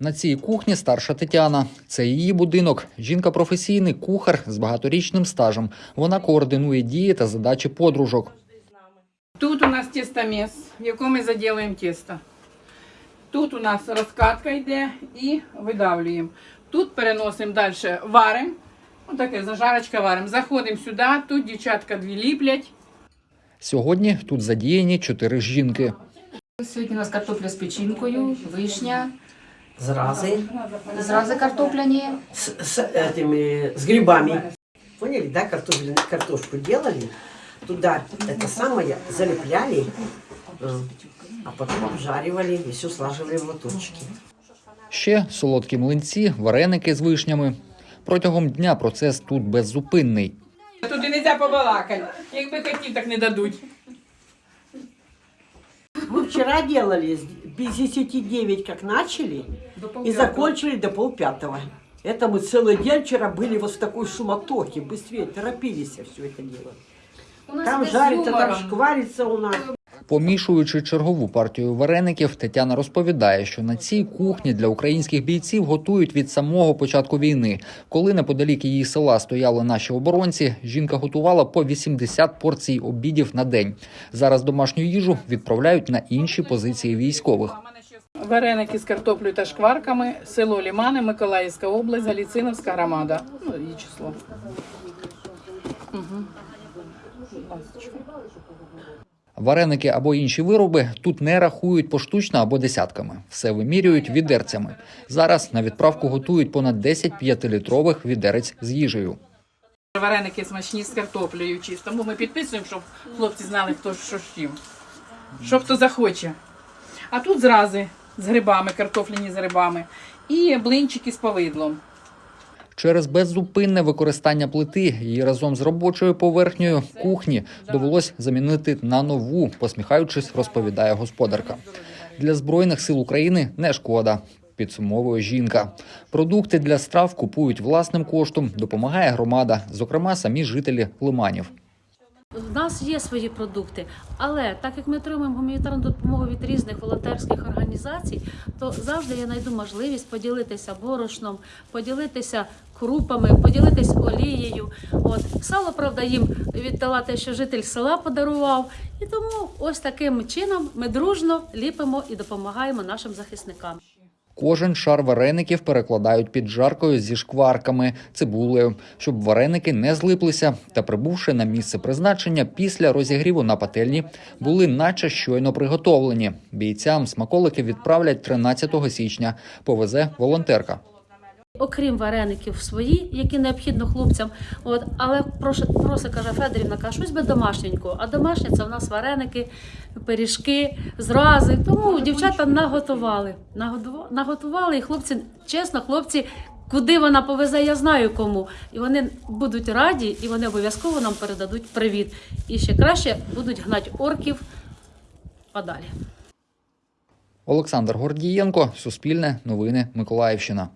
На цій кухні старша Тетяна. Це її будинок. Жінка професійний кухар з багаторічним стажем. Вона координує дії та задачі подружок. Тут у нас тестомес, в якому ми заділуємо тісто. Тут у нас розкатка йде і видавлюємо. Тут переносимо далі, варимо. Ось таке зажарочка варимо. Заходимо сюди, тут дівчатка дві ліплять. Сьогодні тут задіяні чотири жінки. Сьогодні у нас картопля з печінкою, вишня, Зразы зрази картопляні. с, с этими с грибами. Поняли, да, картофель, картошку делали, туда это самое залепляли, э, а потом обжаривали и все слаживали в лоточки. Ще солодкі млинці, вареники з вишнями. Протягом дня процес тут беззупинний. Тут і не можна побалакати. Якби хотів, так не дадуть. Мы вчера делали с 59 как начали и закончили до полпятого. Это мы целый день вчера были вот в такой суматохе, быстрее торопились все это дело. Там без жарится, там шкварится у нас. Помішуючи чергову партію вареників, Тетяна розповідає, що на цій кухні для українських бійців готують від самого початку війни. Коли неподалік її села стояли наші оборонці, жінка готувала по 80 порцій обідів на день. Зараз домашню їжу відправляють на інші позиції військових. Вареники з картоплею та шкварками, село Лімани, Миколаївська область, Галіциновська громада. Ну, її число. Угу. Вареники або інші вироби тут не рахують поштучно або десятками. Все вимірюють відерцями. Зараз на відправку готують понад 10 п'ятилітрових відерець з їжею. Вареники смачні з картоплею чисто. Тому ми підписуємо, щоб хлопці знали, хто що чим. Що хто захоче. А тут зрази з грибами, картофляні з грибами. І блинчики з повидлом. Через беззупинне використання плити її разом з робочою поверхнею кухні довелось замінити на нову, посміхаючись, розповідає господарка. Для збройних сил України не шкода. Підсумовує жінка. Продукти для страв купують власним коштом, допомагає громада, зокрема самі жителі лиманів. У нас є свої продукти, але так як ми отримуємо гуманітарну допомогу від різних волонтерських організацій, то завжди я знайду можливість поділитися борошном, поділитися крупами, поділитися олією. От сало, правда, їм віддала те, що житель села подарував. І тому ось таким чином ми дружно ліпимо і допомагаємо нашим захисникам. Кожен шар вареників перекладають під жаркою зі шкварками, цибулею, щоб вареники не злиплися та, прибувши на місце призначення після розігріву на пательні, були наче щойно приготовлені. Бійцям смаколики відправлять 13 січня. Повезе волонтерка. Окрім вареників свої, які необхідно хлопцям, от але прошу, каже Федорівна, каже, щось би домашненького. А домашнє це в нас вареники, пиріжки, зрази. Тому дівчата наготували. Наготували, і хлопці, чесно, хлопці, куди вона повезе, я знаю кому. І вони будуть раді, і вони обов'язково нам передадуть привіт. І ще краще будуть гнати орків подалі. Олександр Гордієнко, Суспільне, Новини, Миколаївщина.